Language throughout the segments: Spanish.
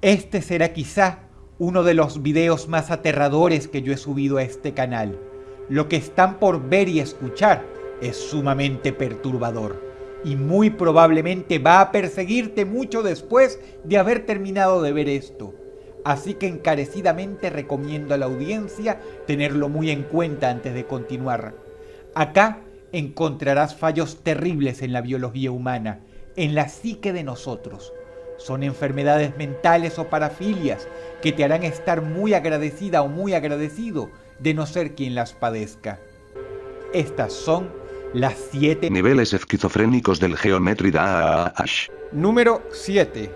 Este será quizá uno de los videos más aterradores que yo he subido a este canal. Lo que están por ver y escuchar es sumamente perturbador y muy probablemente va a perseguirte mucho después de haber terminado de ver esto. Así que encarecidamente recomiendo a la audiencia tenerlo muy en cuenta antes de continuar. Acá encontrarás fallos terribles en la biología humana, en la psique de nosotros. Son enfermedades mentales o parafilias que te harán estar muy agradecida o muy agradecido de no ser quien las padezca. Estas son las 7 niveles esquizofrénicos del Geometry Dash. Número 7.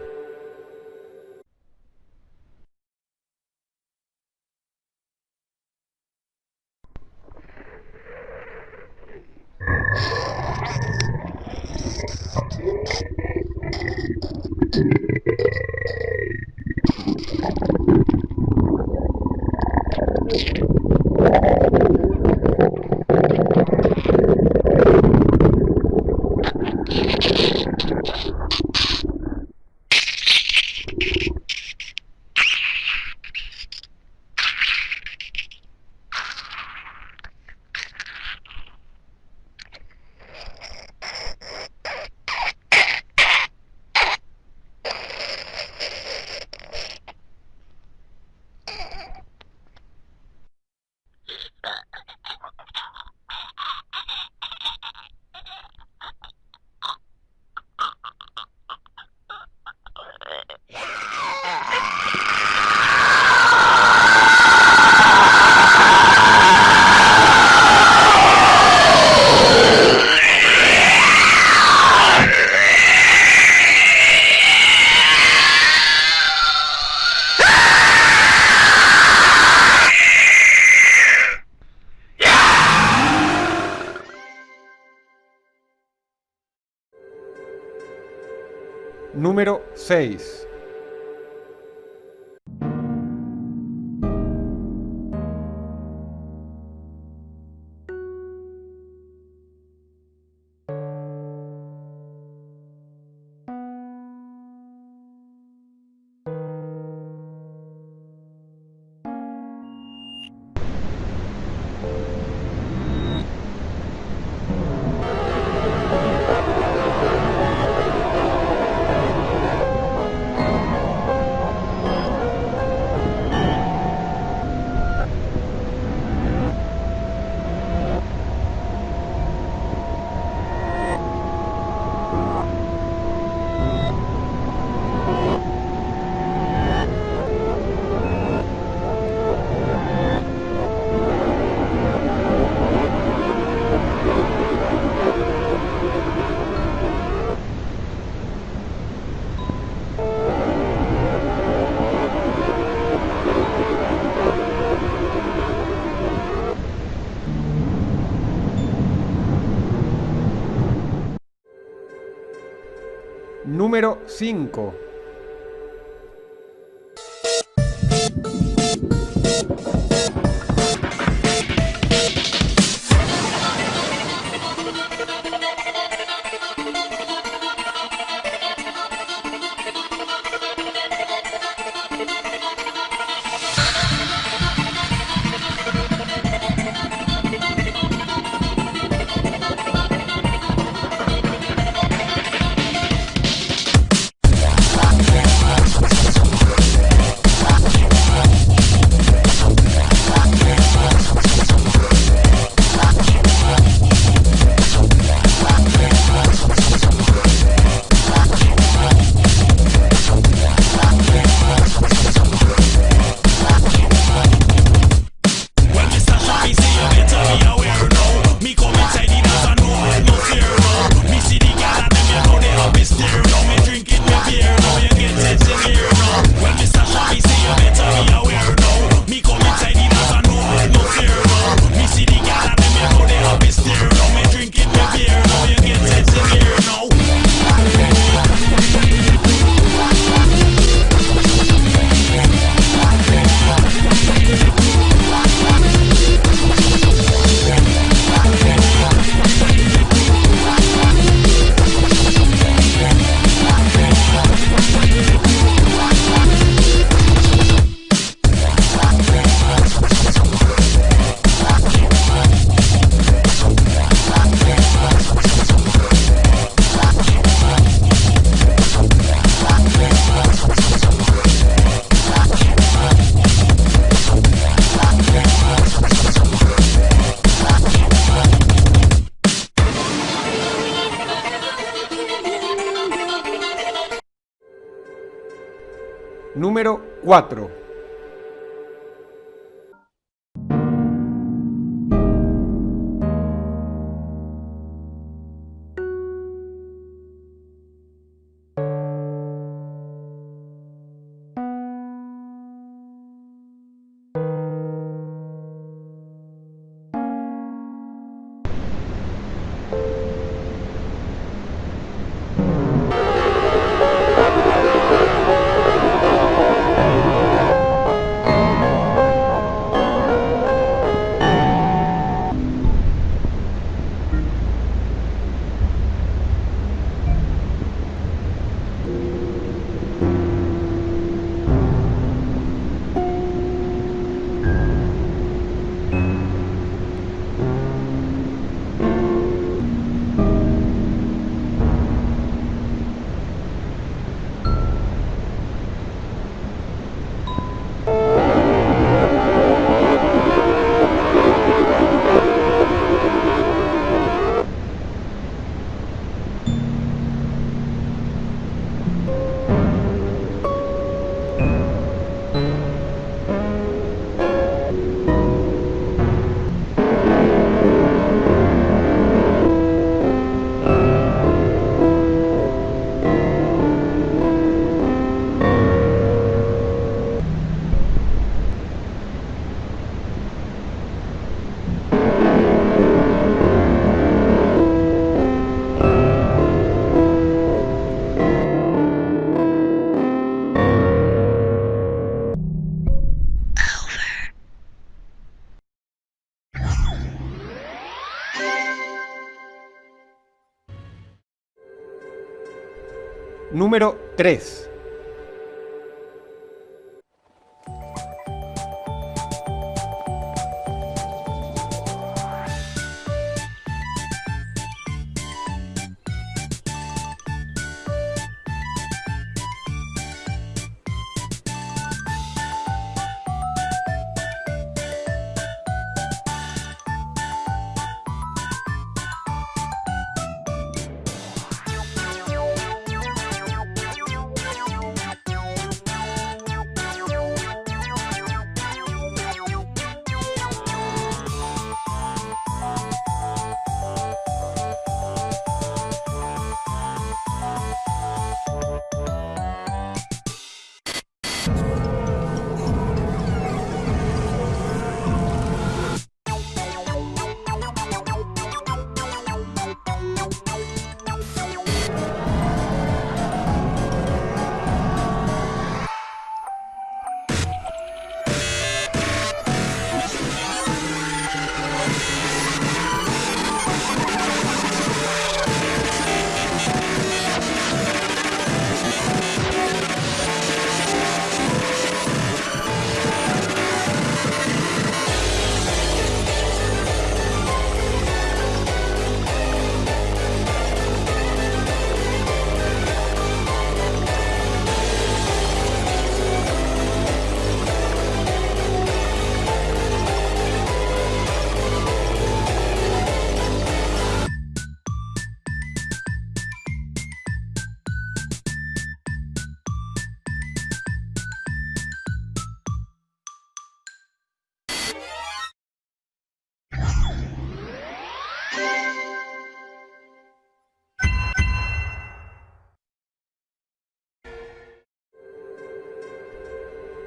Número 6. Número 5. 4. Número 3.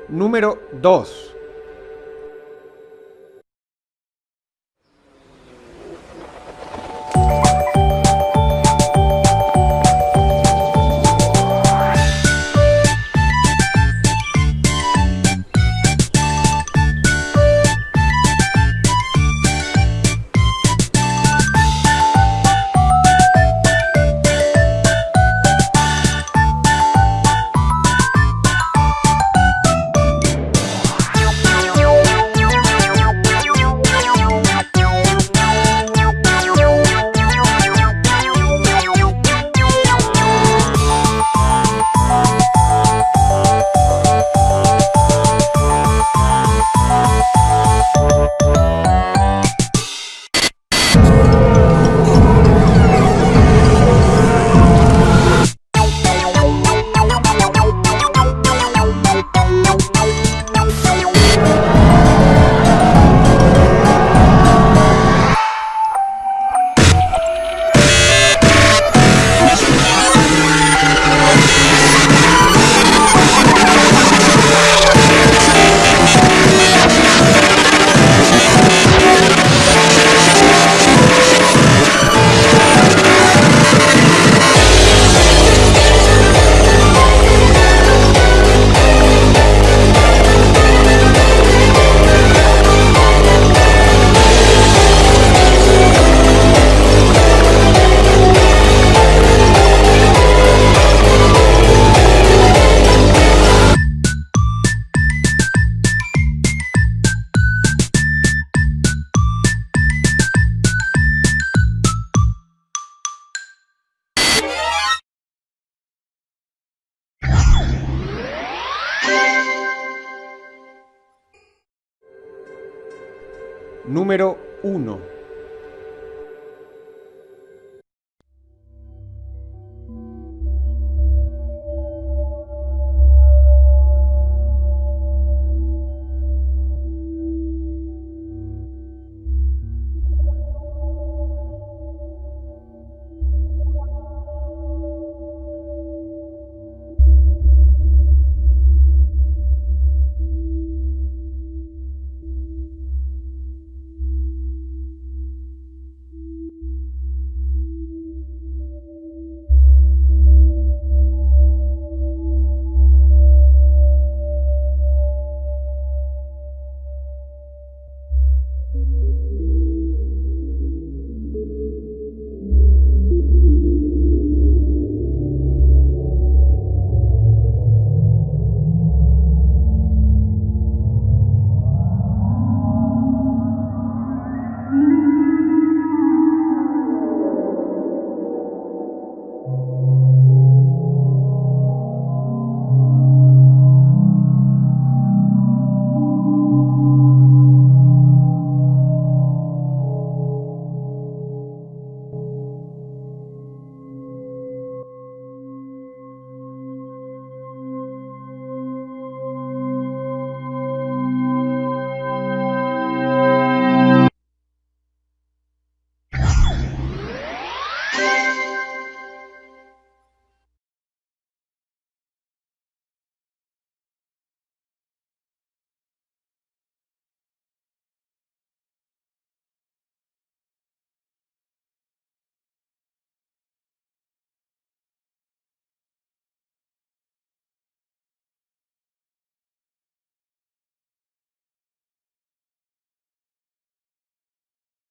Número 2. Número 1.